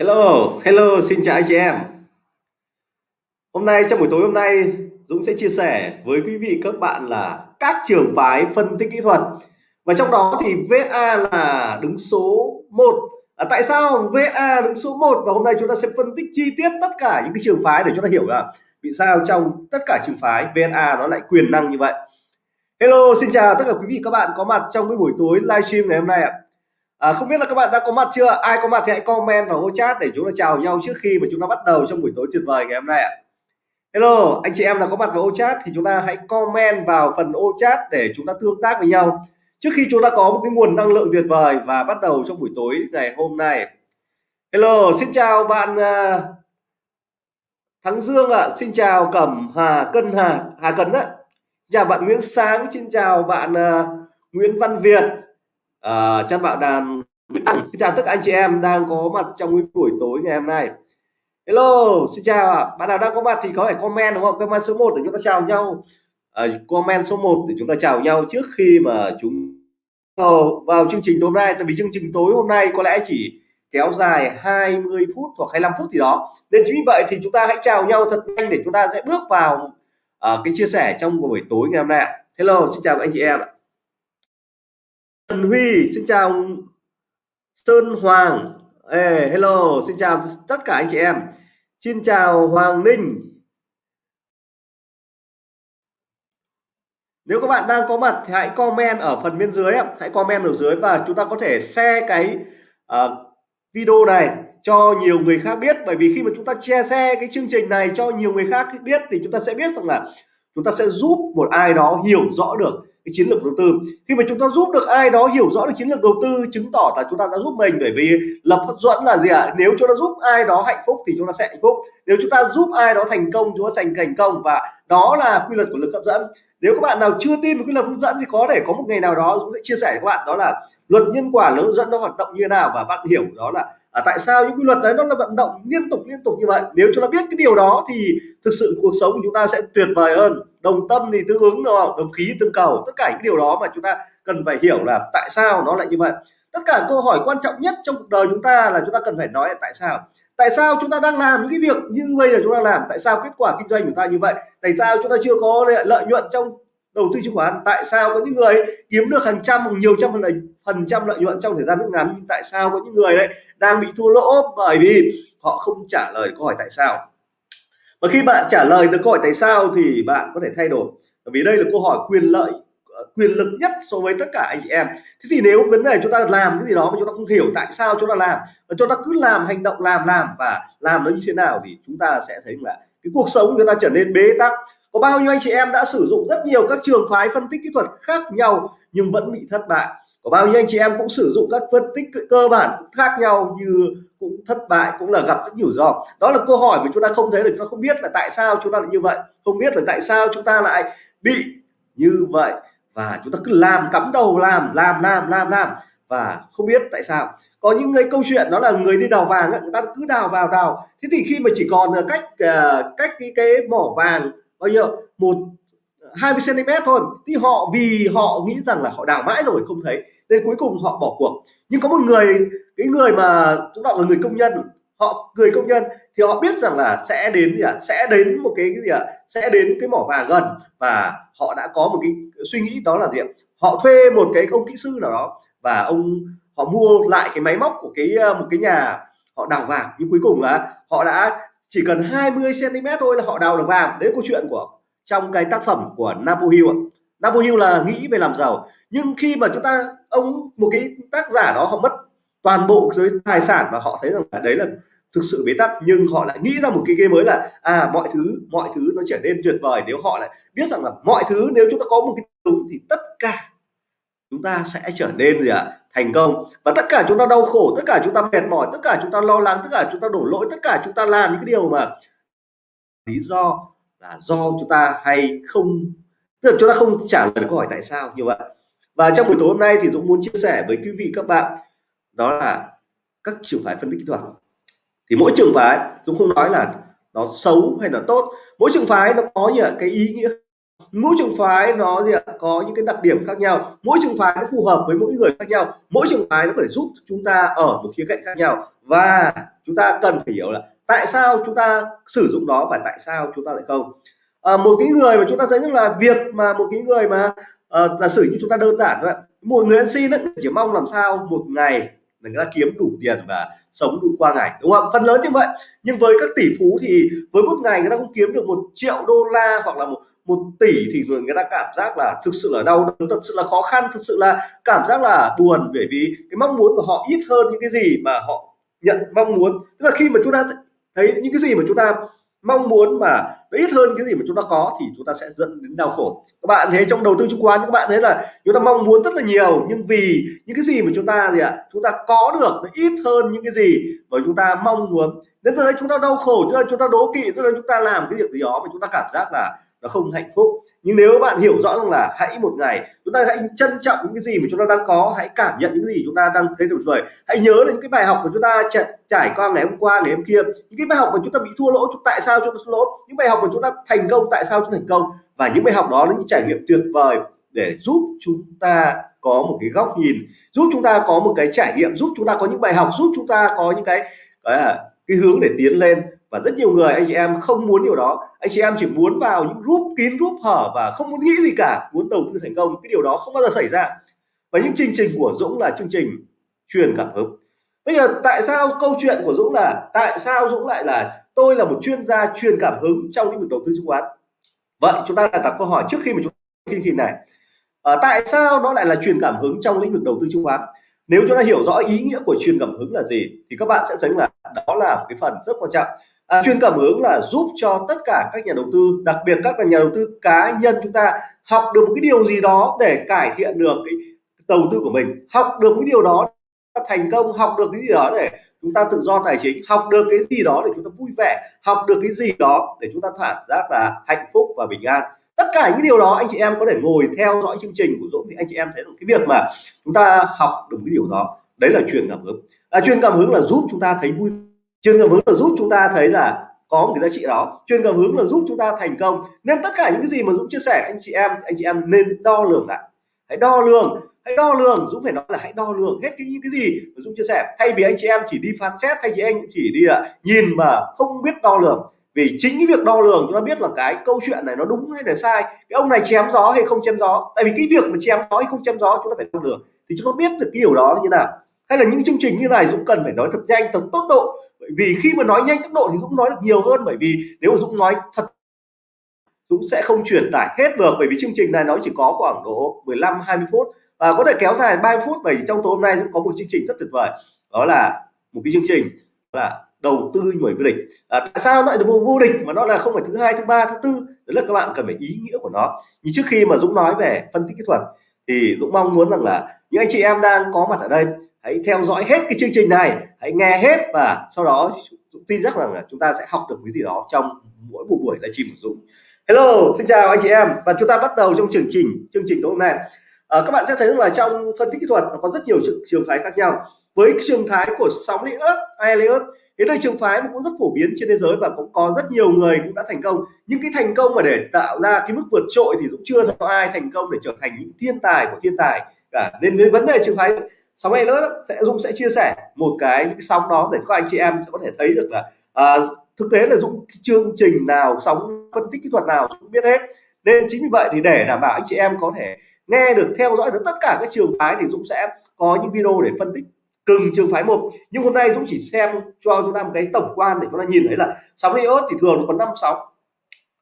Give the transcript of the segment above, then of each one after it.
Hello, hello, xin chào anh chị em. Hôm nay trong buổi tối hôm nay Dũng sẽ chia sẻ với quý vị các bạn là các trường phái phân tích kỹ thuật. Và trong đó thì VSA là đứng số 1 à, tại sao VSA đứng số 1 và hôm nay chúng ta sẽ phân tích chi tiết tất cả những cái trường phái để chúng ta hiểu là vì sao trong tất cả trường phái VSA nó lại quyền năng như vậy. Hello xin chào tất cả quý vị các bạn có mặt trong cái buổi tối livestream ngày hôm nay ạ. à, À, không biết là các bạn đã có mặt chưa? Ai có mặt thì hãy comment vào ô chat để chúng ta chào nhau trước khi mà chúng ta bắt đầu trong buổi tối tuyệt vời ngày hôm nay ạ. Hello anh chị em nào có mặt vào ô chat thì chúng ta hãy comment vào phần ô chat để chúng ta tương tác với nhau. Trước khi chúng ta có một cái nguồn năng lượng tuyệt vời và bắt đầu trong buổi tối ngày hôm nay. Hello xin chào bạn uh, Thắng Dương ạ. Xin chào Cẩm Hà Cân Hà Hà Cấn ạ. Chào bạn Nguyễn Sáng xin chào bạn uh, Nguyễn Văn Việt à, chắc bạn đàn xin chào tất cả anh chị em đang có mặt trong buổi tối ngày hôm nay. Hello xin chào ạ. Bạn nào đang có mặt thì có thể comment đúng không? Comment số 1 để chúng ta chào nhau. À, comment số 1 để chúng ta chào nhau trước khi mà chúng vào, vào chương trình tối hôm nay. Tại vì chương trình tối hôm nay có lẽ chỉ kéo dài 20 phút hoặc 25 phút gì đó. Nên chính vì vậy thì chúng ta hãy chào nhau thật nhanh để chúng ta sẽ bước vào uh, cái chia sẻ trong buổi tối ngày hôm nay hello xin chào anh chị em ạ. Trần Huy xin chào Sơn Hoàng. Hey, hello xin chào tất cả anh chị em. Xin chào Hoàng Ninh. Nếu các bạn đang có mặt thì hãy comment ở phần bên dưới hãy comment ở dưới và chúng ta có thể share cái uh, video này cho nhiều người khác biết. Bởi vì khi mà chúng ta chia sẻ cái chương trình này cho nhiều người khác biết thì chúng ta sẽ biết rằng là chúng ta sẽ giúp một ai đó hiểu rõ được cái chiến lược đầu tư. Khi mà chúng ta giúp được ai đó hiểu rõ được chiến lược đầu tư chứng tỏ là chúng ta đã giúp mình bởi vì lập hấp dẫn là gì ạ? À? nếu chúng ta giúp ai đó hạnh phúc thì chúng ta sẽ hạnh phúc. Nếu chúng ta giúp ai đó thành công chúng ta thành thành công. Và đó là quy luật của lực hấp dẫn. Nếu các bạn nào chưa tin về quy luật hấp dẫn thì có thể có một ngày nào đó chúng sẽ chia sẻ với các bạn. Đó là luật nhân quả lực hấp dẫn nó hoạt động như thế nào. Và bạn hiểu đó là à, tại sao những quy luật đấy nó là vận động liên tục liên tục như vậy? Nếu chúng ta biết cái điều đó thì thực sự cuộc sống của chúng ta sẽ tuyệt vời hơn đồng tâm thì tương ứng đúng không? Đồng khí tương cầu tất cả những điều đó mà chúng ta cần phải hiểu là tại sao nó lại như vậy. Tất cả câu hỏi quan trọng nhất trong cuộc đời chúng ta là chúng ta cần phải nói là tại sao? Tại sao chúng ta đang làm những cái việc như bây giờ chúng ta làm? Tại sao kết quả kinh doanh của ta như vậy? Tại sao chúng ta chưa có lợi nhuận trong đầu tư chứng khoán? Tại sao có những người kiếm được hàng trăm hoặc nhiều trăm phần, phần trăm lợi nhuận trong thời gian rất ngắn? Nhưng tại sao có những người đấy đang bị thua lỗ bởi vì họ không trả lời câu hỏi tại sao? Và khi bạn trả lời được câu hỏi tại sao thì bạn có thể thay đổi. Bởi vì đây là câu hỏi quyền lợi ờ, quyền lực nhất so với tất cả anh chị em. Thế thì nếu vấn đề chúng ta làm cái gì đó mà chúng ta không hiểu tại sao chúng ta làm, và chúng ta cứ làm hành động làm làm và làm nó như thế nào thì chúng ta sẽ thấy là cái cuộc sống chúng ta trở nên bế tắc. Có bao nhiêu anh chị em đã sử dụng rất nhiều các trường phái phân tích kỹ thuật khác nhau nhưng vẫn bị thất bại có bao nhiêu anh chị em cũng sử dụng các phân tích cơ bản khác nhau như cũng thất bại, cũng là gặp rất nhiều rủi đó là câu hỏi mà chúng ta không thấy được, chúng ta không biết là tại sao chúng ta lại như vậy. Không biết là tại sao chúng ta lại bị như vậy. Và chúng ta cứ làm cắm đầu, làm làm làm làm làm và không biết tại sao. Có những người câu chuyện đó là người đi đào vàng người ta cứ đào vào, đào. Thế thì khi mà chỉ còn cách à, cách cái cái mỏ vàng, bao nhiêu? Một à, 20 cm thôi. Thì họ, vì họ nghĩ rằng là họ đào mãi rồi không thấy nên cuối cùng họ bỏ cuộc. Nhưng có một người cái người mà chúng ta là người công nhân họ người công nhân thì họ biết rằng là sẽ đến gì à? sẽ đến một cái, cái gì ạ? À? sẽ đến cái mỏ vàng gần và họ đã có một cái suy nghĩ đó là gì ạ? Họ thuê một cái ông kỹ sư nào đó và ông họ mua lại cái máy móc của cái ờ, một cái nhà họ đào vàng. Nhưng cuối cùng là họ đã chỉ cần 20 cm thôi là họ đào được vàng. Đấy câu chuyện của trong cái tác phẩm của Napoleon đã bao nhiêu là nghĩ về làm giàu. Nhưng khi mà chúng ta, ông, một cái tác giả đó, họ mất toàn bộ giới tài sản và họ thấy rằng là đấy là thực sự bế tắc. Nhưng họ lại nghĩ ra một cái game mới là à mọi thứ mọi thứ nó trở nên tuyệt vời nếu họ lại biết rằng là mọi thứ nếu chúng ta có một cái đúng thì tất cả chúng ta sẽ trở nên gì ạ? À? thành công. Và tất cả chúng ta đau khổ, tất cả chúng ta mệt mỏi, tất cả chúng ta lo lắng, tất cả chúng ta đổ lỗi, tất cả chúng ta làm những cái điều mà lý do là do chúng ta hay không tức là chúng ta không trả lời câu hỏi tại sao như vậy và trong buổi tối hôm nay thì Dũng muốn chia sẻ với quý vị các bạn, đó là các trường phái phân tích kỹ thuật. Thì mỗi trường phái, Dũng không nói là nó xấu hay là tốt, mỗi trường phái nó có những cái ý nghĩa. Mỗi trường phái nó gì ạ, có những cái đặc điểm khác nhau. Mỗi trường phái nó phù hợp với mỗi người khác nhau. Mỗi trường phái nó có thể giúp chúng ta ở một khía cạnh khác nhau. Và chúng ta cần phải hiểu là tại sao chúng ta sử dụng nó và tại sao chúng ta lại không à, một cái người mà chúng ta thấy rằng là việc mà một cái người mà à, giả sử như chúng ta đơn giản thôi, một người ăn xin ấy, chỉ mong làm sao một ngày người ta kiếm đủ tiền và sống đủ qua ngày đúng không? Phần lớn như vậy. Nhưng với các tỷ phú thì với một ngày người ta cũng kiếm được một triệu đô la hoặc là một một tỷ thì người người ta cảm giác là thực sự là đau đớn thật sự là khó khăn thực sự là cảm giác là buồn bởi vì cái mong muốn của họ ít hơn những cái gì mà họ nhận mong muốn. Tức là khi mà chúng ta thấy những cái gì mà chúng ta mong muốn mà nó ít hơn cái gì mà chúng ta có thì chúng ta sẽ dẫn đến đau khổ các bạn thấy trong đầu tư chứng khoán các bạn thấy là chúng ta mong muốn rất là nhiều nhưng vì những cái gì mà chúng ta gì ạ chúng ta có được nó ít hơn những cái gì mà chúng ta mong muốn đến từ đấy chúng ta đau khổ cho chúng ta đố kỵ cho nên chúng ta làm cái việc gì đó mà chúng ta cảm giác là nó không hạnh phúc nhưng nếu bạn hiểu rõ rằng là hãy một ngày chúng ta hãy trân trọng những cái gì mà chúng ta đang có hãy cảm nhận những gì chúng ta đang thấy tuyệt vời hãy nhớ đến những cái bài học mà chúng ta trải qua ngày hôm qua ngày hôm kia những cái bài học mà chúng ta bị thua lỗ tại sao chúng ta thua lỗ những bài học mà chúng ta thành công tại sao chúng ta thành công và những bài học đó là những trải nghiệm tuyệt vời để giúp chúng ta có một cái góc nhìn giúp chúng ta có một cái trải nghiệm giúp chúng ta có những bài học giúp chúng ta có những cái cái, cái hướng để tiến lên và rất nhiều người anh chị em không muốn điều đó. Anh chị em chỉ muốn vào những group kín group hở và không muốn nghĩ gì cả muốn đầu tư thành công. Cái điều đó không bao giờ xảy ra. Và những chương trình của Dũng là chương trình truyền cảm hứng. Bây giờ tại sao câu chuyện của Dũng là tại sao Dũng lại là tôi là một chuyên gia truyền cảm hứng trong lĩnh vực đầu tư chứng khoán? Vậy chúng ta đặt câu hỏi trước khi mà chúng ta chương trình này. À, tại sao nó lại là truyền cảm hứng trong lĩnh vực đầu tư chứng khoán? Nếu chúng ta hiểu rõ ý nghĩa của truyền cảm hứng là gì thì các bạn sẽ thấy là đó là một cái phần rất quan trọng à, chuyên cảm hứng là giúp cho tất cả các nhà đầu tư đặc biệt các nhà đầu tư cá nhân chúng ta học được một cái điều gì đó để cải thiện được cái đầu tư của mình. Học được cái điều đó thành công học được cái gì đó để chúng ta tự do tài chính học được cái gì đó để chúng ta vui vẻ học được cái gì đó để chúng ta cảm giác là hạnh phúc và bình an. Tất cả những điều đó anh chị em có thể ngồi theo dõi chương trình của Dũng thì anh chị em thấy được cái việc mà chúng ta học được cái điều đó. Đấy là truyền cảm hứng. À, truyền cảm hứng là giúp chúng ta thấy vui chuyên cảm hứng là giúp chúng ta thấy là có một cái giá trị đó. Chuyên cảm hứng là giúp chúng ta thành công. Nên tất cả những cái gì mà Dũng chia sẻ anh chị em anh chị em nên đo lường lại. Hãy đo lường hãy đo lường. Dũng phải nói là hãy đo lường hết cái những cái gì mà Dũng chia sẻ. Thay vì anh chị em chỉ đi phán xét thay vì anh chỉ đi à, nhìn mà không biết đo lường. Vì chính cái việc đo lường chúng ta biết là cái câu chuyện này nó đúng hay là sai cái ông này chém gió hay không chém gió. Tại vì cái việc mà chém gió hay không chém gió chúng ta phải đo lường. Thì chúng ta biết được cái điều đó là như nào. Hay là những chương trình như này Dũng cần phải nói thật nhanh thật tốc độ bởi vì khi mà nói nhanh tốc độ thì Dũng nói được nhiều hơn bởi vì nếu mà Dũng nói thật Dũng sẽ không truyền tải hết được bởi vì chương trình này nó chỉ có khoảng độ 15 20 phút. Và có thể kéo dài 30 phút bởi vì trong tối hôm nay Dũng có một chương trình rất tuyệt vời đó là một cái chương trình là đầu tư nhồi vô địch. À, tại sao lại được vô địch mà nó là không phải thứ hai thứ ba thứ tư? Đấy là các bạn cần phải ý nghĩa của nó. Nhưng trước khi mà Dũng nói về phân tích kỹ thuật thì Dũng mong muốn rằng là những anh chị em đang có mặt ở đây hãy theo dõi hết cái chương trình này hãy nghe hết và sau đó Dũng tin chắc rằng là chúng ta sẽ học được cái gì đó trong mỗi buổi buổi livestream của Dũng. Hello xin chào anh chị em. Và chúng ta bắt đầu trong chương trình chương trình tối hôm nay. À, các bạn sẽ thấy rằng là trong phân tích kỹ thuật nó có rất nhiều trường phái khác nhau. Với trường thái của sóng Elliott Elliott cái đây trường phái cũng rất phổ biến trên thế giới và cũng có rất nhiều người cũng đã thành công. Nhưng cái thành công mà để tạo ra cái mức vượt trội thì cũng chưa có ai thành công để trở thành những thiên tài của thiên tài cả. Nên với vấn đề trường phái sóng này nữa sẽ Dũng sẽ chia sẻ một cái những cái sóng đó để các anh chị em sẽ có thể thấy được là à, thực tế là Dũng chương trình nào sóng phân tích kỹ thuật nào cũng biết hết. Nên chính vì vậy thì để đảm bảo anh chị em có thể nghe được theo dõi được tất cả các trường phái thì Dũng sẽ có những video để phân tích từng trường phái một nhưng hôm nay Dũng chỉ xem cho chúng ta một cái tổng quan để chúng ta nhìn thấy là sóng iốt thì thường có năm sóng.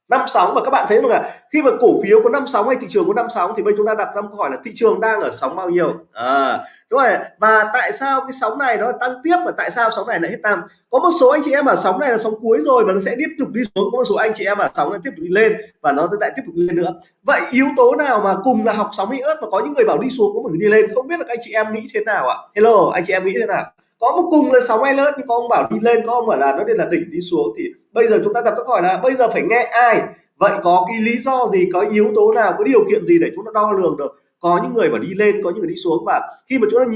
Năm sóng và các bạn thấy rằng là khi mà cổ phiếu có năm sóng hay thị trường có năm sóng thì bây chúng ta đặt ra câu hỏi là thị trường đang ở sóng bao nhiêu? À, đúng rồi, và tại sao cái sóng này nó tăng tiếp và tại sao sóng này lại hết tăng? Có một số anh chị em ở sóng này là sóng cuối rồi và nó sẽ tiếp tục đi xuống. Có một số anh chị em ở sóng này tiếp tục đi lên và nó lại tiếp tục đi lên nữa. Vậy yếu tố nào mà cùng là học sóng ớt mà có những người bảo đi xuống có một người đi lên? Không biết là anh chị em nghĩ thế nào ạ? Hello, anh chị em nghĩ thế nào? Có một cùng là sóng hay lớn nhưng có ông bảo đi lên, có ông bảo là nó đây là đỉnh đi xuống thì bây giờ chúng ta đặt câu hỏi là bây giờ phải nghe ai? Vậy có cái lý do gì, có yếu tố nào, có điều kiện gì để chúng ta đo lường được? Có những người mà đi lên có những người đi xuống và khi mà chúng ta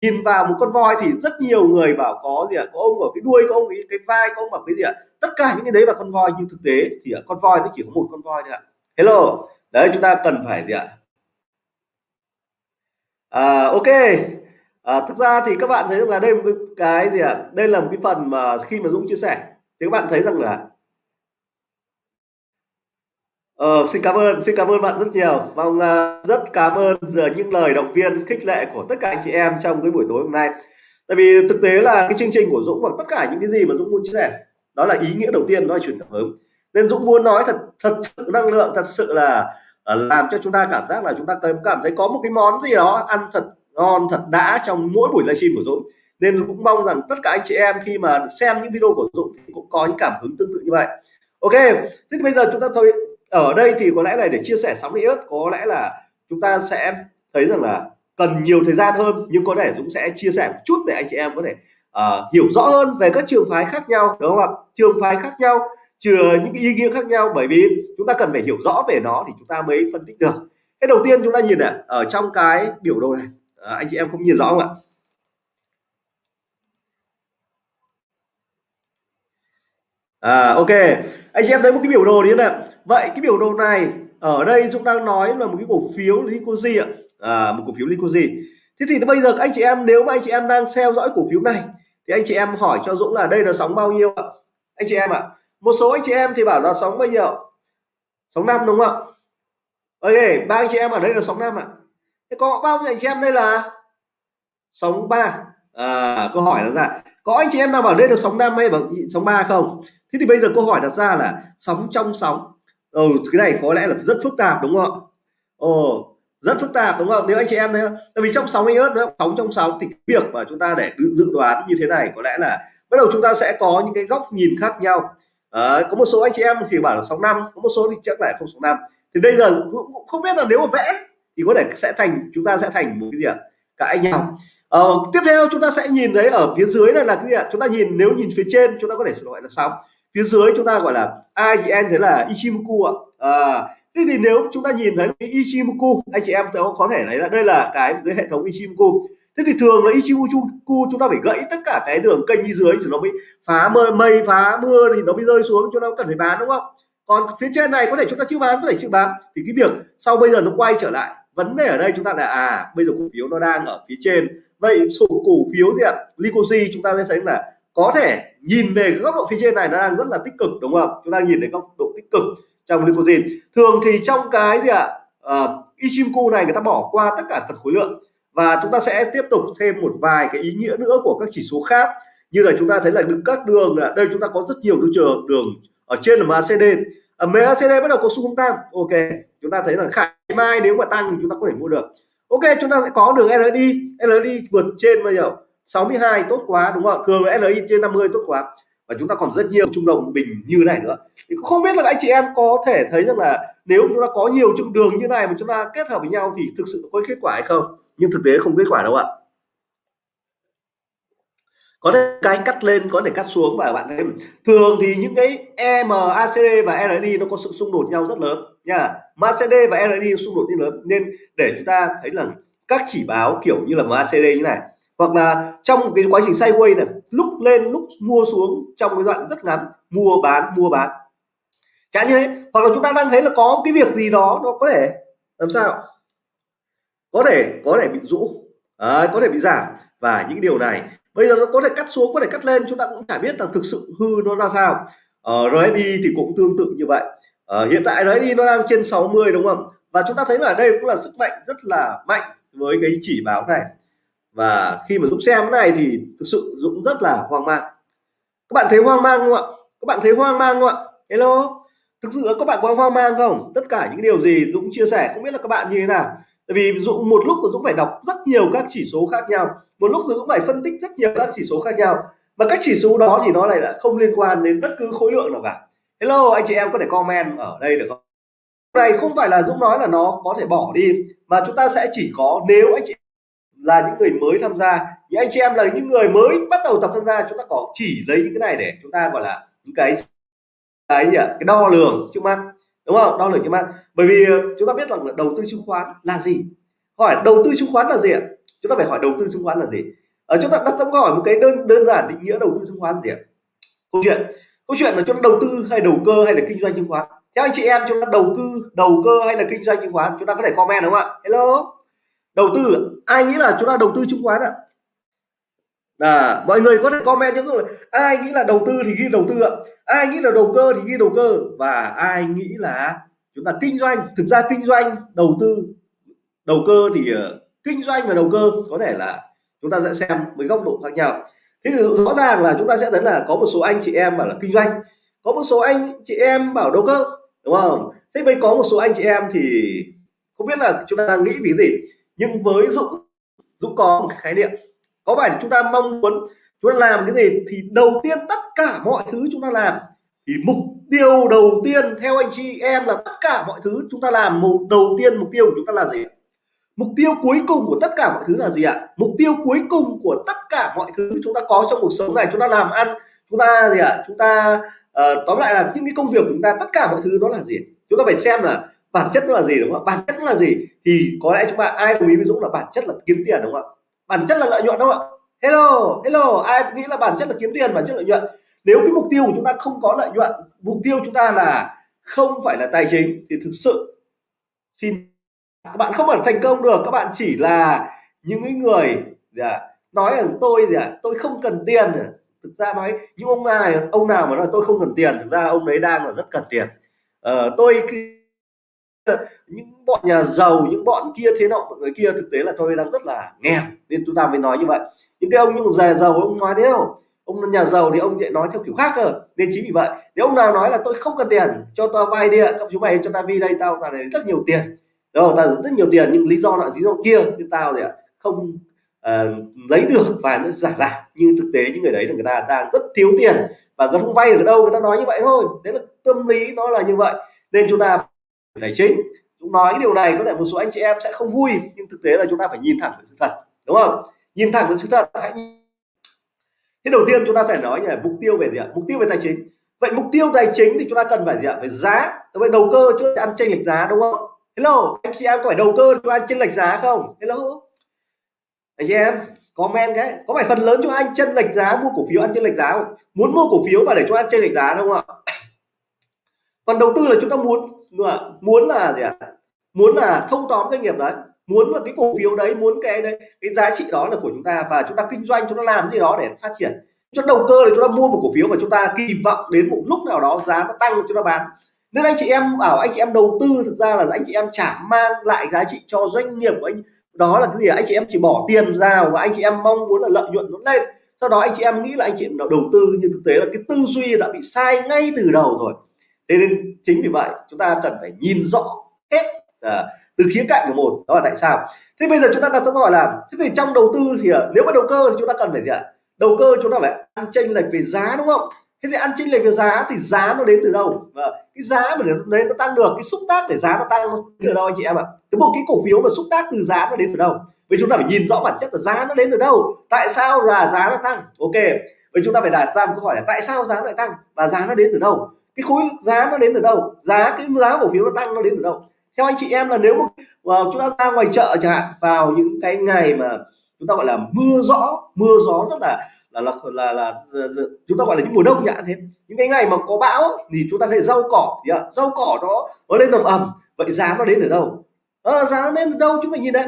nhìn vào một con voi thì rất nhiều người bảo có gì ạ? Có ông ở cái đuôi có ông cái, cái vai có ông ở cái gì ạ? Tất cả những cái đấy là con voi nhưng thực tế thì con voi nó chỉ có một con voi thôi ạ. Hello. Đấy chúng ta cần phải gì ạ? À, ok. À, thực ra thì các bạn thấy là đây một cái, cái gì ạ? Đây là một cái phần mà khi mà Dũng chia sẻ thì các bạn thấy rằng là Ờ, xin cảm ơn, xin cảm ơn bạn rất nhiều. Mong rất cảm ơn giờ những lời động viên khích lệ của tất cả anh chị em trong cái buổi tối hôm nay. Tại vì thực tế là cái chương trình của Dũng và tất cả những cái gì mà Dũng muốn chia sẻ đó là ý nghĩa đầu tiên đó là truyền cảm hứng. Nên Dũng muốn nói thật thật sự năng lượng thật sự là à, làm cho chúng ta cảm giác là chúng ta cảm thấy có một cái món gì đó ăn thật ngon thật đã trong mỗi buổi livestream của Dũng. Nên cũng mong rằng tất cả anh chị em khi mà xem những video của Dũng thì cũng có những cảm hứng tương tự như vậy. Ok, thế bây giờ chúng ta thôi ở đây thì có lẽ là để chia sẻ sóng iốt có lẽ là chúng ta sẽ thấy rằng là cần nhiều thời gian hơn nhưng có thể Dũng sẽ chia sẻ một chút để anh chị em có thể uh, hiểu rõ hơn về các trường phái khác nhau đúng không ạ? Trường phái khác nhau chừa những cái ý nghĩa khác nhau bởi vì chúng ta cần phải hiểu rõ về nó thì chúng ta mới phân tích được. Cái đầu tiên chúng ta nhìn này ở trong cái biểu đồ này à, anh chị em không nhìn rõ không ạ? À ok. Anh chị em thấy một cái biểu đồ như này vậy cái biểu đồ này ở đây Dũng đang nói là một cái cổ phiếu Lycosi ạ. À, một cổ phiếu Lycosi thế thì bây giờ các anh chị em nếu mà anh chị em đang theo dõi cổ phiếu này thì anh chị em hỏi cho Dũng là đây là sóng bao nhiêu ạ? Anh chị em ạ một số anh chị em thì bảo là sóng bao nhiêu sóng năm đúng không ạ? Ok ba anh chị em ở đây là sóng năm ạ. Thế có bao nhiêu anh chị em đây là? Sóng ba à, câu hỏi là ra có anh chị em nào bảo đây là sóng năm hay bằng sóng ba không? Thế thì bây giờ câu hỏi đặt ra là sóng trong sóng. Ừ, cái này có lẽ là rất phức tạp đúng không ạ? Ồ rất phức tạp đúng không? Nếu anh chị em thấy tại vì trong sóng iốt ớt sóng trong sóng thì việc mà chúng ta để dự đoán như thế này có lẽ là bắt đầu chúng ta sẽ có những cái góc nhìn khác nhau. À, có một số anh chị em thì bảo là sóng năm có một số thì chắc là không sóng năm. Thì bây giờ cũng không biết là nếu mà vẽ thì có thể sẽ thành chúng ta sẽ thành một cái gì ạ? Cãi nhau ờ, tiếp theo chúng ta sẽ nhìn thấy ở phía dưới này là cái gì ạ? Chúng ta nhìn nếu nhìn phía trên chúng ta có thể gọi là sóng phía dưới chúng ta gọi là ai thì em thấy là Ichimoku ạ. À, thế thì nếu chúng ta nhìn thấy cái Ichimoku anh chị em có thể thấy là đây là cái cái hệ thống Ichimoku. Thế thì thường là Ichimoku chúng ta phải gãy tất cả cái đường kênh đi dưới thì nó mới phá mưa mây phá mưa thì nó mới rơi xuống chúng ta cần phải bán đúng không? Còn phía trên này có thể chúng ta chưa bán có thể chưa bán. Thì cái việc sau bây giờ nó quay trở lại vấn đề ở đây chúng ta là à bây giờ cổ phiếu nó đang ở phía trên. Vậy số cổ phiếu gì ạ? Lycosi chúng ta sẽ thấy là có thể nhìn về góc độ phía trên này nó đang rất là tích cực đúng không? Chúng ta nhìn thấy góc độ tích cực trong glycogen thường thì trong cái gì ạ? À, Ichimoku này người ta bỏ qua tất cả phần khối lượng. Và chúng ta sẽ tiếp tục thêm một vài cái ý nghĩa nữa của các chỉ số khác. Như là chúng ta thấy là đứng các đường là đây chúng ta có rất nhiều đường trường đường ở trên là MACD ở ờ, MACD bắt đầu có xu hướng tăng. Ok chúng ta thấy là khả mai nếu mà tăng thì chúng ta có thể mua được. Ok, chúng ta sẽ có đường RSI RSI vượt trên bao nhiêu? 62 tốt quá, đúng không? Thường là LI trên 50 tốt quá. Và chúng ta còn rất nhiều trung đồng bình như này nữa. Thì không biết là anh chị em có thể thấy rằng là nếu chúng ta có nhiều trung đường như này mà chúng ta kết hợp với nhau thì thực sự có kết quả hay không? Nhưng thực tế không kết quả đâu ạ có thể cái cắt lên có thể cắt xuống và bạn thấy thường thì những cái MACD và RSI nó có sự xung đột nhau rất lớn nha. MACD và RSI xung đột như lớn nên để chúng ta thấy là các chỉ báo kiểu như là MACD như này hoặc là trong cái quá trình sideways này lúc lên lúc mua xuống trong cái đoạn rất ngắn mua bán mua bán. Chẳng như thế hoặc là chúng ta đang thấy là có cái việc gì đó nó có thể làm sao? Có thể có thể bị rũ. À, có thể bị giảm. Và những điều này bây giờ nó có thể cắt xuống có thể cắt lên chúng ta cũng chả biết là thực sự hư nó ra sao. Ở ờ, RSI thì cũng tương tự như vậy. À, hiện tại RSI nó đang trên 60 đúng không? Và chúng ta thấy là đây cũng là sức mạnh rất là mạnh với cái chỉ báo này. Và khi mà Dũng xem cái này thì thực sự Dũng rất là hoang mang. Các bạn thấy hoang mang không ạ? Các bạn thấy hoang mang không ạ? Hello? Thực sự là các bạn có hoang mang không? Tất cả những điều gì Dũng chia sẻ không biết là các bạn như thế nào? Tại vì Dũng một lúc Dũng phải đọc rất nhiều các chỉ số khác nhau, một lúc Dũng phải phân tích rất nhiều các chỉ số khác nhau. Và các chỉ số đó thì nó lại là không liên quan đến bất cứ khối lượng nào cả. Hello, anh chị em có thể comment ở đây được không? Này không phải là Dũng nói là nó có thể bỏ đi, mà chúng ta sẽ chỉ có nếu anh chị là những người mới tham gia. Những anh chị em là những người mới bắt đầu tập tham gia, chúng ta có chỉ lấy những cái này để chúng ta gọi là những cái cái gì ạ? Cái đo lường trước mắt đúng không? Đo lường trên mạng. Bởi vì ờ, chúng ta biết rằng là đầu tư chứng khoán là gì? Hỏi đầu tư chứng khoán là gì ạ? Chúng ta phải hỏi đầu tư chứng khoán là gì? Ở chúng ta đặt ra hỏi một cái đơn đơn giản định nghĩa đầu tư chứng khoán là gì ạ? Câu chuyện. Câu chuyện là chúng ta đầu tư hay đầu cơ hay là kinh doanh chứng khoán? Theo anh chị em chúng ta đầu tư đầu cơ hay là kinh doanh chứng khoán? Chúng ta có thể comment đúng không ạ? Hello? Đầu tư ai nghĩ là chúng ta đầu tư chứng khoán ạ? à, mọi người có thể comment những rồi ai nghĩ là đầu tư thì ghi đầu tư ạ? Ai nghĩ là đầu cơ thì ghi đầu cơ? Và ai nghĩ là chúng ta kinh doanh thực ra kinh doanh đầu tư đầu cơ thì uh, kinh doanh và đầu cơ có thể là chúng ta sẽ xem với góc độ khác nhau. Thế thì rõ ràng là chúng ta sẽ thấy là có một số anh chị em bảo là kinh doanh có một số anh chị em bảo đầu cơ đúng không? Thế bây có một số anh chị em thì không biết là chúng ta đang nghĩ vì gì. Nhưng với dũng dũng có một khái niệm có phải chúng ta mong muốn chúng ta làm cái gì thì đầu tiên tất cả mọi thứ chúng ta làm. Thì mục tiêu đầu tiên theo anh chị em là tất cả mọi thứ chúng ta làm một đầu tiên mục tiêu của chúng ta là gì? Mục tiêu cuối cùng của tất cả mọi thứ là gì ạ? Mục tiêu cuối cùng của tất cả mọi thứ chúng ta có trong cuộc sống này chúng ta làm ăn chúng ta gì ạ? Chúng ta uh, tóm lại là những cái công việc của chúng ta tất cả mọi thứ đó là gì? Chúng ta phải xem là bản chất nó là gì đúng không bản chất nó là gì? Thì có lẽ chúng ta ai đồng ý với Dũng là bản chất là kiếm tiền đúng không ạ? Bản chất là lợi nhuận đúng không ạ? Hello hello ai nghĩ là bản chất là kiếm tiền bản chất lợi nhuận. Nếu cái mục tiêu của chúng ta không có lợi nhuận mục tiêu chúng ta là không phải là tài chính thì thực sự xin các bạn không phải thành công được. Các bạn chỉ là những người à, nói rằng tôi gì à, tôi không cần tiền. Thực ra nói những ông này ông nào mà nói tôi không cần tiền thực ra ông đấy đang là rất cần tiền. Ờ, tôi những bọn nhà giàu những bọn kia thế nọ mọi người kia thực tế là tôi đang rất là nghèo nên chúng ta mới nói như vậy. Những cái ông những già giàu ông nói thế không ông nhà giàu thì ông lại nói theo kiểu khác cơ nên chính vì vậy nếu ông nào nói là tôi không cần tiền cho tao vay đi ạ các chú mày cho tao vi đây tao là rất nhiều tiền. Đâu tao rất nhiều tiền nhưng lý do là lý do kia nhưng tao thì không uh, lấy được và nó giả lại. Nhưng thực tế những người đấy là người ta đang rất thiếu tiền và rất không vay được ở đâu người ta nói như vậy thôi. Đấy là tâm lý nó là như vậy. Nên chúng ta tài chính. Chúng nói cái điều này, có thể một số anh chị em sẽ không vui, nhưng thực tế là chúng ta phải nhìn thẳng với sự thật, đúng không? Nhìn thẳng với sự thật, hãy thế đầu tiên chúng ta phải nói là mục tiêu về gì ạ? Mục tiêu về tài chính. Vậy mục tiêu tài chính thì chúng ta cần phải gì ạ? Về giá. Vậy đầu cơ chứ ăn chênh lệch giá, đúng không? Hello, anh chị em có phải đầu cơ cho anh chênh lệch giá không? Hello. Anh chị em, comment cái có phải phần lớn cho anh chênh lệch giá, mua cổ phiếu ăn chênh lệch giá không? Muốn mua cổ phiếu mà để cho anh chênh lệch giá, đúng không ạ? Còn đầu tư là chúng ta muốn muốn là gì ạ? Muốn là thâu tóm doanh nghiệp đấy. Muốn là cái cổ phiếu đấy, muốn cái đấy, cái giá trị đó là của chúng ta và chúng ta kinh doanh, chúng ta làm gì đó để phát triển. Cho đầu cơ là chúng ta mua một cổ phiếu và chúng ta kỳ vọng đến một lúc nào đó giá nó tăng chúng ta bán. Nên anh chị em bảo, anh chị em đầu tư thực ra là anh chị em chả mang lại giá trị cho doanh nghiệp của anh. Đó là cái gì anh chị em chỉ bỏ tiền ra và anh chị em mong muốn là lợi nhuận nó lên. Sau đó anh chị em nghĩ là anh chị em đầu tư, nhưng thực tế là cái tư duy đã bị sai ngay từ đầu rồi thế nên chính vì vậy chúng ta cần phải nhìn rõ hết à, từ khía cạnh của một đó là tại sao. Thế bây giờ chúng ta đặt câu hỏi là thế thì trong đầu tư thì à, nếu mà đầu cơ thì chúng ta cần phải gì ạ? Đầu cơ chúng ta phải ăn chênh lệch về giá đúng không? Thế thì ăn chênh lệch về giá thì giá nó đến từ đâu? À, cái giá mà nó đấy nó tăng được cái xúc tác để giá nó tăng nó đến từ đâu anh chị em ạ? Cái một cái cổ phiếu mà xúc tác từ giá nó đến từ đâu? Vậy chúng ta phải nhìn rõ bản chất là giá nó đến từ đâu? Tại sao là giá nó tăng? Ok vậy chúng ta phải đặt ra một câu hỏi là tại sao giá lại tăng và giá nó đến từ đâu? Cái khối giá nó đến từ đâu? Giá cái giá cổ phiếu nó tăng nó đến từ đâu? Theo anh chị em là nếu mà vào chúng ta ra ngoài chợ chẳng hạn vào những cái ngày mà chúng ta gọi là mưa rõ mưa gió rất là là là là, là, là chúng ta gọi là những mùa đông nhạn thế. Những cái ngày mà có bão thì chúng ta thấy rau cỏ thì rau cỏ nó nó lên nồng ẩm. Vậy giá nó đến từ đâu? À, giá nó đến từ đâu? Chúng mình nhìn đấy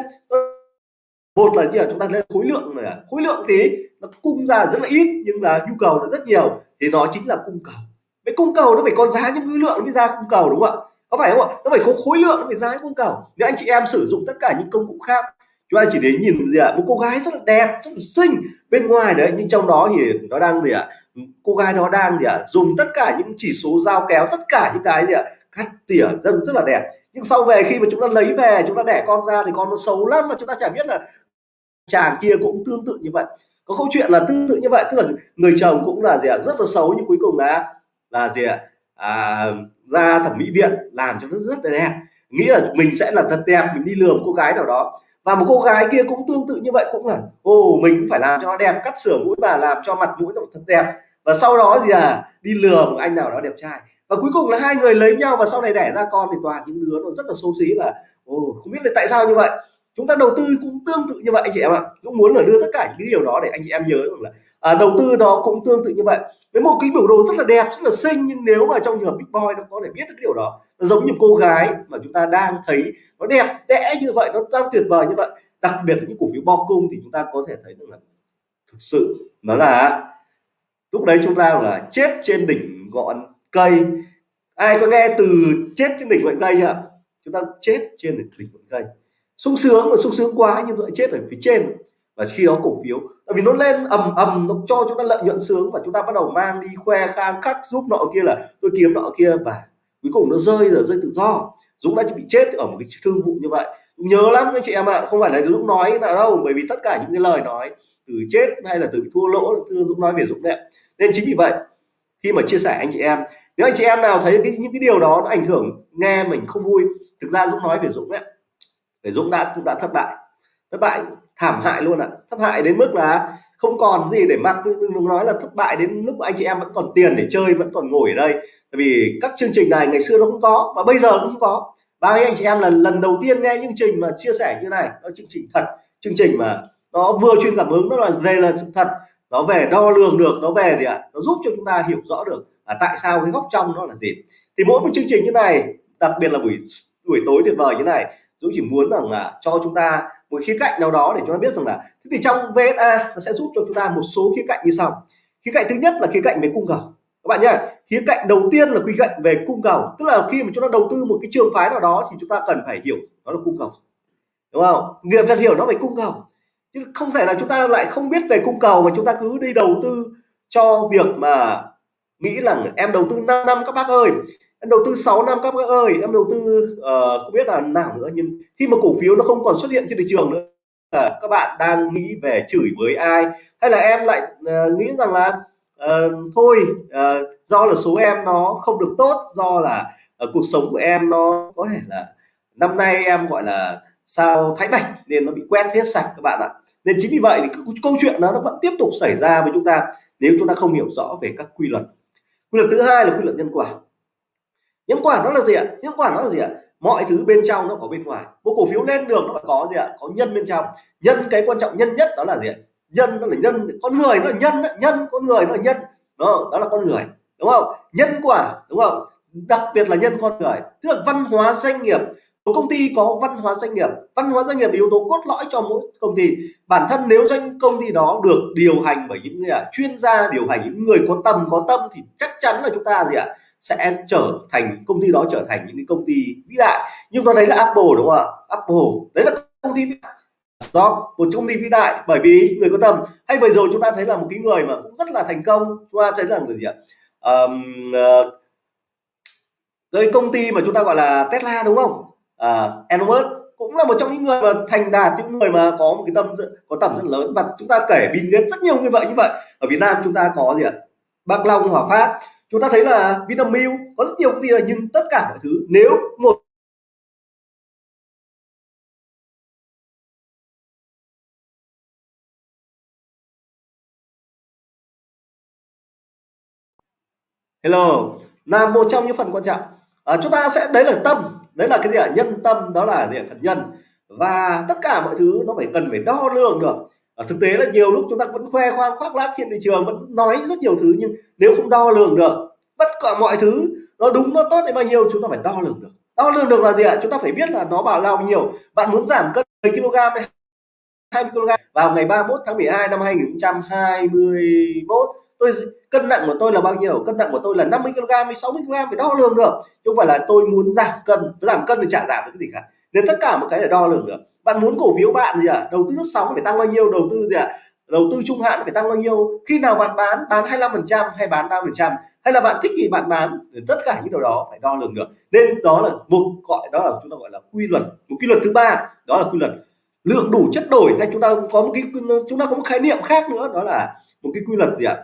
một là gì là chúng ta lên khối lượng này khối lượng thì nó cung ra rất là ít nhưng là nhu cầu nó rất nhiều. Thì nó chính là cung cầu vậy cung cầu nó phải có giá những khối lượng nó mới ra cung cầu, đúng không ạ? Có phải không ạ? Nó phải có khối lượng nó phải giá cung cầu. Nếu anh chị em sử dụng tất cả những công cụ khác, chúng ta chỉ để nhìn gì ạ? Một cô gái rất là đẹp, rất là xinh bên ngoài đấy, nhưng trong đó thì nó đang gì ạ? Cô gái nó đang gì ạ? Dùng tất cả những chỉ số dao kéo, tất cả những cái gì ạ? Cắt tỉa, rất rất là đẹp. Nhưng sau về khi mà chúng ta lấy về, chúng ta đẻ con ra thì con nó xấu lắm mà chúng ta chả biết là chàng kia cũng tương tự như vậy. Có câu chuyện là tương tự như vậy, tức là người chồng cũng là gì ạ? Rất là xấu nhưng cuối cùng là là gì ạ? À, ra thẩm mỹ viện làm cho nó rất là đẹp. Nghĩ là mình sẽ là thật đẹp mình đi lừa một cô gái nào đó. Và một cô gái kia cũng tương tự như vậy cũng là ồ mình cũng phải làm cho nó đẹp cắt sửa mũi và làm cho mặt mũi nó thật đẹp. Và sau đó gì à đi lừa một anh nào đó đẹp trai. Và cuối cùng là hai người lấy nhau và sau này đẻ ra con thì toàn những đứa nó rất là xấu xí và ồ không biết là tại sao như vậy. Chúng ta đầu tư cũng tương tự như vậy anh chị em ạ. Cũng muốn là đưa tất cả những điều đó để anh chị em nhớ rằng là à, đầu tư nó cũng tương tự như vậy. Với một cái biểu đồ rất là đẹp rất là xinh nhưng nếu mà trong trường hợp big boy nó có thể biết được cái điều đó nó giống như cô gái mà chúng ta đang thấy nó đẹp đẽ như vậy nó đang tuyệt vời như vậy. Đặc biệt là những cổ phiếu bo cung thì chúng ta có thể thấy rằng là thực sự nó là lúc đấy chúng ta là chết trên đỉnh ngọn cây. Ai có nghe từ chết trên đỉnh ngọn cây chưa chúng ta chết trên đỉnh ngọn cây. Sung sướng mà sung sướng quá nhưng lại chết ở phía trên và khi đó cổ phiếu tại vì nó lên ầm ầm nó cho chúng ta lợi nhuận sướng và chúng ta bắt đầu mang đi khoe khang khắc giúp nọ kia là tôi kiếm nọ kia và cuối cùng nó rơi rồi rơi tự do. Dũng đã bị chết ở một cái thương vụ như vậy. Nhớ lắm anh chị em ạ à, không phải là Dũng nói là đâu bởi vì tất cả những cái lời nói từ chết hay là từ thua lỗ Dũng nói về Dũng đấy nên chính vì vậy khi mà chia sẻ anh chị em nếu anh chị em nào thấy cái, những cái điều đó nó ảnh hưởng nghe mình không vui thực ra Dũng nói về Dũng đấy để Dũng đã cũng đã thất bại thất bại thảm hại luôn ạ. À. thất hại đến mức là không còn gì để mặc. Đừng nói là thất bại đến lúc anh chị em vẫn còn tiền để chơi vẫn còn ngồi ở đây. Tại vì các chương trình này ngày xưa nó không có và bây giờ cũng không có. Bao nhiêu anh chị em là lần đầu tiên nghe chương trình mà chia sẻ như này. Nó chương trình thật chương trình mà nó vừa chuyên cảm hứng nó là về là sự thật. Nó về đo lường được nó về gì ạ? Nó giúp cho chúng ta hiểu rõ được à, tại sao cái góc trong nó là gì. Thì mỗi một chương trình như này đặc biệt là buổi buổi tối tuyệt vời như này Dũng chỉ muốn rằng là cho chúng ta một khía cạnh nào đó để chúng ta biết rằng là, thế thì trong VSA nó sẽ giúp cho chúng ta một số khía cạnh như sau. Khía cạnh thứ nhất là khía cạnh về cung cầu. Các bạn nhé khía cạnh đầu tiên là khía cạnh về cung cầu. Tức là khi mà chúng ta đầu tư một cái trường phái nào đó thì chúng ta cần phải hiểu đó là cung cầu. Đúng không? Nghiệp phải hiểu nó về cung cầu. Chứ không thể là chúng ta lại không biết về cung cầu mà chúng ta cứ đi đầu tư cho việc mà nghĩ rằng em đầu tư 5 năm các bác ơi em đầu tư 6 năm các bác ơi. Em đầu tư uh, không biết là nào nữa nhưng khi mà cổ phiếu nó không còn xuất hiện trên thị trường nữa à, các bạn đang nghĩ về chửi với ai? Hay là em lại uh, nghĩ rằng là uh, thôi uh, do là số em nó không được tốt do là uh, cuộc sống của em nó có thể là năm nay em gọi là sao thái bạch nên nó bị quét hết sạch các bạn ạ. Nên chính vì vậy thì câu chuyện đó nó vẫn tiếp tục xảy ra với chúng ta nếu chúng ta không hiểu rõ về các quy luật. Quy luật thứ hai là quy luật nhân quả nhân quả nó là gì ạ? Nhân quả nó là gì ạ? Mọi thứ bên trong nó có bên ngoài. Một cổ phiếu lên đường nó phải có gì ạ? Có nhân bên trong. Nhân cái quan trọng nhân nhất đó là gì ạ? Nhân nó là nhân con người nó là nhân nhân con người nó là nhân. Đó, đó là con người. Đúng không? Nhân quả đúng không? Đặc biệt là nhân con người. Tức là văn hóa doanh nghiệp. Một công ty có văn hóa doanh nghiệp. Văn hóa doanh nghiệp là yếu tố cốt lõi cho mỗi công ty. Bản thân nếu doanh công ty đó được điều hành bởi những người à, chuyên gia điều hành những người có tầm có tâm thì chắc chắn là chúng ta gì ạ? Sẽ trở thành công ty đó trở thành những cái công ty vĩ đại. Nhưng ta thấy là Apple đúng không ạ? Apple đấy là công ty vĩ đại. Đó một công ty vĩ đại bởi vì người có tầm. Hay vừa rồi chúng ta thấy là một cái người mà cũng rất là thành công. Chúng ta thấy là người gì ạ? Um, uh, công ty mà chúng ta gọi là Tesla đúng không? À, Elon Musk cũng là một trong những người mà thành đạt những người mà có một cái tâm có tầm rất lớn. Và chúng ta kể Bill Gates rất nhiều như vậy như vậy. Ở Việt Nam chúng ta có gì ạ? Bạc Long Hòa Phát chúng ta thấy là Vinamilk có rất nhiều công ty là nhưng tất cả mọi thứ nếu một Hello là một trong những phần quan trọng. À, chúng ta sẽ đấy là tâm đấy là cái gì ạ? Nhân tâm đó là gì phần nhân. Và tất cả mọi thứ nó phải cần phải đo lường được à, thực tế là nhiều lúc chúng ta vẫn khoe khoang khoác lác trên thị trường vẫn nói rất nhiều thứ nhưng nếu không đo lường được tất cả mọi thứ nó đúng nó tốt đến bao nhiêu chúng ta phải đo lường được. Đo lường được là gì ạ? Chúng ta phải biết là nó bảo lao nhiều. Bạn muốn giảm cân 10 kg 20 kg vào ngày 31 tháng 12 năm 2021 tôi cân nặng của tôi là bao nhiêu? Cân nặng của tôi là 50 kg hay 60 kg phải đo lường được. Chứ không phải là tôi muốn giảm cân giảm cân thì chả giảm được cái gì cả. Nên tất cả một cái để đo lường được bạn muốn cổ phiếu bạn gì ạ? À? đầu tư lướt sóng phải tăng bao nhiêu? Đầu tư gì ạ? À? đầu tư trung hạn phải tăng bao nhiêu? Khi nào bạn bán? Bán 25 phần trăm hay bán 3 phần trăm? Hay là bạn thích thì bạn bán? Tất cả những điều đó phải đo lường được. Nên đó là một gọi đó là chúng ta gọi là quy luật. Một quy luật thứ ba đó là quy luật lượng đủ chất đổi. Hay chúng ta có một cái chúng ta có một khái niệm khác nữa đó là một cái quy luật gì ạ?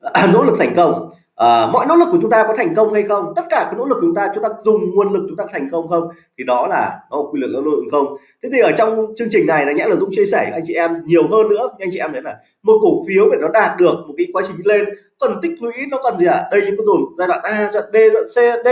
À, nỗ lực thành công à, mọi nỗ lực của chúng ta có thành công hay không? Tất cả cái nỗ lực của chúng ta chúng ta dùng nguồn lực chúng ta thành công không? Thì đó là nó quy luật nỗ lực không? Thế thì ở trong chương trình này là nhẽ là dũng chia sẻ anh chị em nhiều hơn nữa. Anh chị em đấy là một cổ phiếu để nó đạt được một cái quá trình lên cần tích lũy nó cần gì ạ? À? đây chúng tôi rồi giai đoạn a giai đoạn b giai đoạn c d.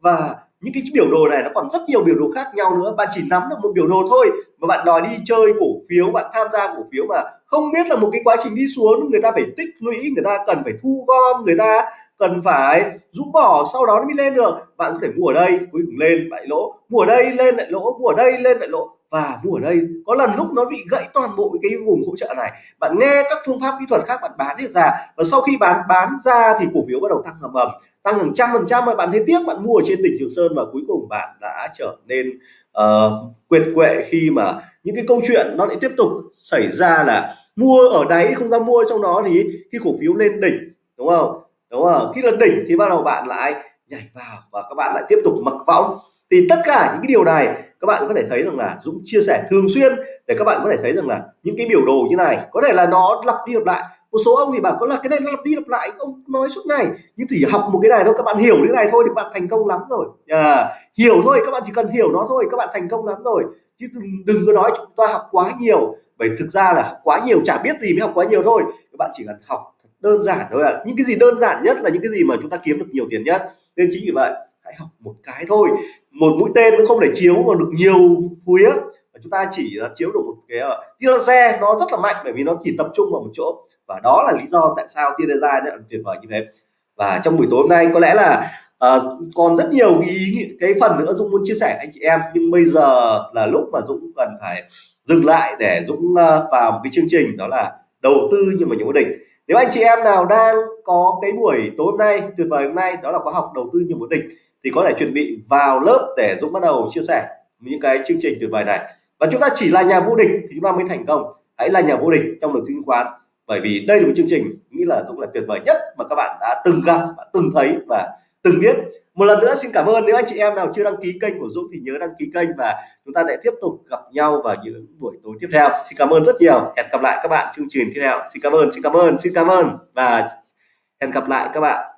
Và những cái biểu đồ này nó còn rất nhiều biểu đồ khác nhau nữa. Bạn chỉ nắm được một biểu đồ thôi mà bạn đòi đi chơi cổ phiếu bạn tham gia cổ phiếu mà không biết là một cái quá trình đi xuống người ta phải tích lũy người ta cần phải thu gom người ta cần phải rũ bỏ sau đó nó mới lên được. Bạn có thể mua ở đây cuối cùng lên lại lỗ. Mua ở đây lên lại lỗ. Mua ở đây lên lại lỗ. Và mua ở đây. Có lần lúc nó bị gãy toàn bộ cái vùng hỗ trợ này. Bạn nghe các phương pháp kỹ thuật khác bạn bán hết ra. Và sau khi bán bán ra thì cổ phiếu bắt đầu tăng ầm ầm. Tăng hàng trăm phần trăm mà bạn thấy tiếc bạn mua ở trên đỉnh Trường Sơn và cuối cùng bạn đã trở nên ờ, uh, quyệt quệ khi mà những cái câu chuyện nó lại tiếp tục xảy ra là mua ở đáy không ra mua trong đó thì khi cổ phiếu lên đỉnh đúng không? Đúng không? Khi lần đỉnh thì bắt đầu bạn lại nhảy vào và các bạn lại tiếp tục mặc võng. Thì tất cả những cái điều này các bạn có thể thấy rằng là Dũng chia sẻ thường xuyên để các bạn có thể thấy rằng là những cái biểu đồ như này có thể là nó lặp đi lặp lại. Một số ông thì bảo có là cái này nó lặp đi lặp lại ông nói suốt ngày. Nhưng chỉ học một cái này thôi các bạn hiểu cái này thôi thì bạn thành công lắm rồi. À, hiểu thôi các bạn chỉ cần hiểu nó thôi các bạn thành công lắm rồi. Chứ đừng, đừng có nói chúng ta học quá nhiều. Bởi thực ra là học quá nhiều chả biết gì mới học quá nhiều thôi. Các bạn chỉ cần học đơn giản thôi à những cái gì đơn giản nhất là những cái gì mà chúng ta kiếm được nhiều tiền nhất. Nên chính vì vậy hãy học một cái thôi. Một mũi tên nó không thể chiếu mà được nhiều phía. Và chúng ta chỉ là chiếu được một cái ờ, tia laser nó rất là mạnh bởi vì nó chỉ tập trung vào một chỗ. Và đó là lý do tại sao tia laser lại tuyệt vời như thế. Và trong buổi tối hôm nay có lẽ là uh, còn rất nhiều ý cái phần nữa Dũng muốn chia sẻ anh chị em. Nhưng bây giờ là lúc mà Dũng cần phải dừng lại để Dũng uh, vào một cái chương trình đó là đầu tư nhưng mà những định nếu anh chị em nào đang có cái buổi tối hôm nay, tuyệt vời hôm nay, đó là khóa học đầu tư nhiều một định thì có thể chuẩn bị vào lớp để Dũng bắt đầu chia sẻ những cái chương trình tuyệt vời này. Và chúng ta chỉ là nhà vô địch thì chúng ta mới thành công. Hãy là nhà vô địch trong đầu tư chứng khoán, bởi vì đây là một chương trình, nghĩ là cũng là tuyệt vời nhất mà các bạn đã từng gặp và từng thấy và từng biết. Một lần nữa xin cảm ơn nếu anh chị em nào chưa đăng ký kênh của Dũng thì nhớ đăng ký kênh và chúng ta sẽ tiếp tục gặp nhau vào những buổi tối tiếp theo. Xin cảm ơn rất nhiều. Hẹn gặp lại các bạn chương trình tiếp theo. Xin cảm ơn, xin cảm ơn, xin cảm ơn và hẹn gặp lại các bạn.